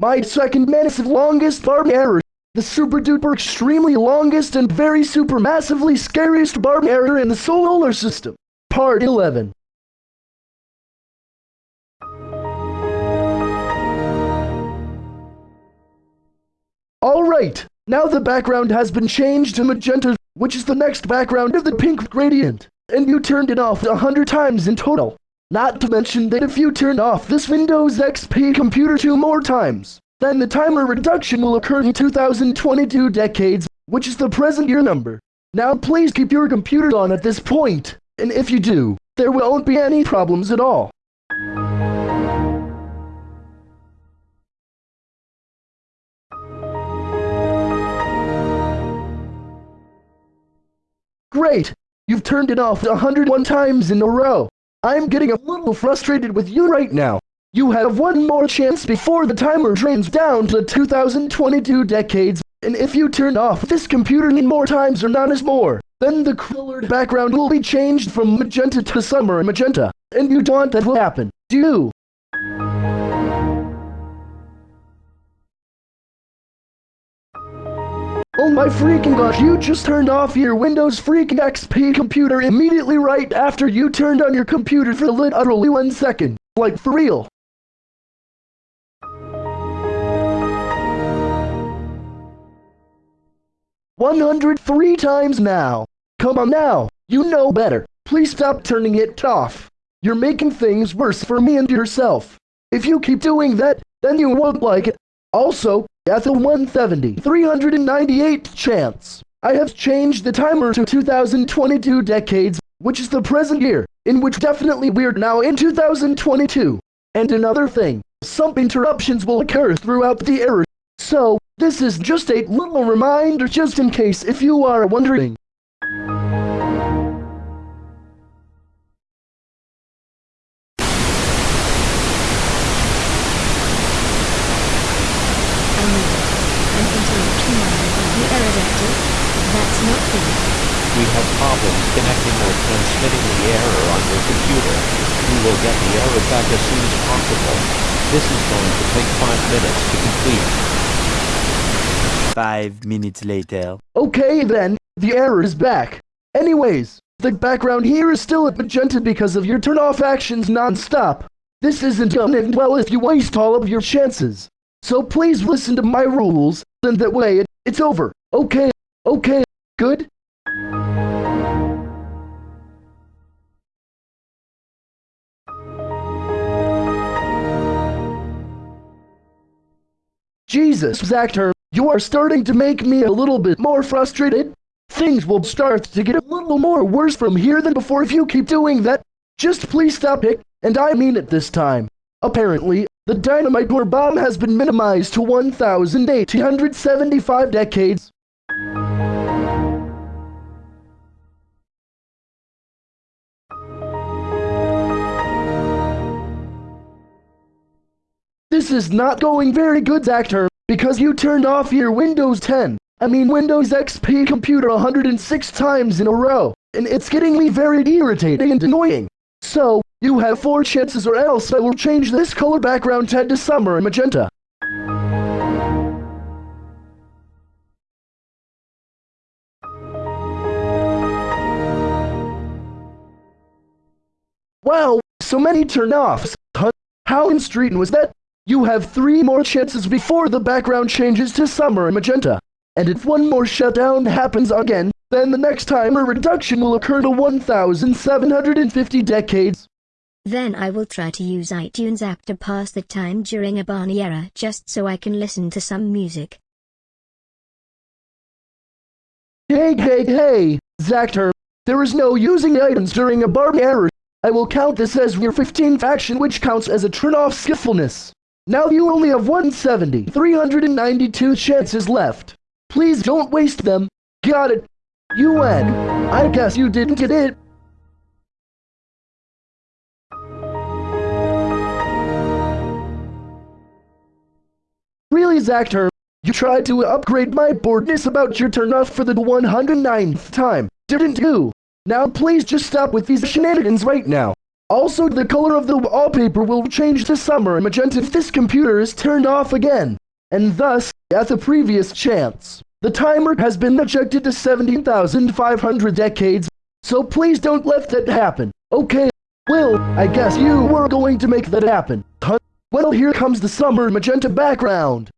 My second massive longest barb error. The super duper extremely longest and very super massively scariest barb error in the solar system. Part 11. Alright, now the background has been changed to magenta, which is the next background of the pink gradient. And you turned it off a hundred times in total. Not to mention that if you turn off this Windows XP computer two more times, then the timer reduction will occur in 2022 decades, which is the present year number. Now please keep your computer on at this point, and if you do, there won't be any problems at all. Great! You've turned it off 101 times in a row. I'm getting a little frustrated with you right now. You have one more chance before the timer drains down to 2022 decades, and if you turn off this computer any more times or not as more, then the colored background will be changed from magenta to summer magenta, and you don't want that will happen, do you? Oh my freaking gosh, you just turned off your Windows freaking XP computer immediately right after you turned on your computer for literally one second. Like for real. One hundred three times now. Come on now, you know better. Please stop turning it off. You're making things worse for me and yourself. If you keep doing that, then you won't like it. Also, at the 170, 398 chance. I have changed the timer to 2022 decades, which is the present year, in which definitely we're now in 2022. And another thing, some interruptions will occur throughout the era. So, this is just a little reminder just in case if you are wondering. That's not good. We have problems connecting or transmitting the error on your computer. We will get the error back as soon as possible. This is going to take 5 minutes to complete. Five minutes later. Okay then, the error is back. Anyways, the background here is still at magenta because of your turn-off actions non-stop. This isn't gonna end well if you waste all of your chances. So please listen to my rules, and that way it, it's over. Okay, okay, good? Jesus, Zactor, you are starting to make me a little bit more frustrated. Things will start to get a little more worse from here than before if you keep doing that. Just please stop it, and I mean it this time. Apparently, the dynamite or bomb has been minimized to 1,875 decades. This is not going very good, Zactor, because you turned off your Windows 10, I mean Windows XP computer 106 times in a row, and it's getting me very irritating and annoying. So, you have four chances or else I will change this color background to summer and magenta. Wow, so many turn-offs. How in street was that? You have three more chances before the background changes to summer and magenta. And if one more shutdown happens again, then the next time a reduction will occur to 1,750 decades. Then I will try to use iTunes app to pass the time during a Barney era just so I can listen to some music. Hey, hey, hey, Zactor, there is no using items during a Barney era. I will count this as your 15th action which counts as a turn-off skillfulness. Now you only have 170, 392 chances left. Please don't waste them. Got it. You win. I guess you didn't get it. Really, Zactor? You tried to upgrade my boredness about your turn off for the 109th time, didn't you? Now please just stop with these shenanigans right now. Also, the color of the wallpaper will change to summer magenta if this computer is turned off again. And thus, at the previous chance, the timer has been ejected to 17,500 decades, so please don't let that happen. Okay, Will, I guess you were going to make that happen. Huh? Well, here comes the summer magenta background.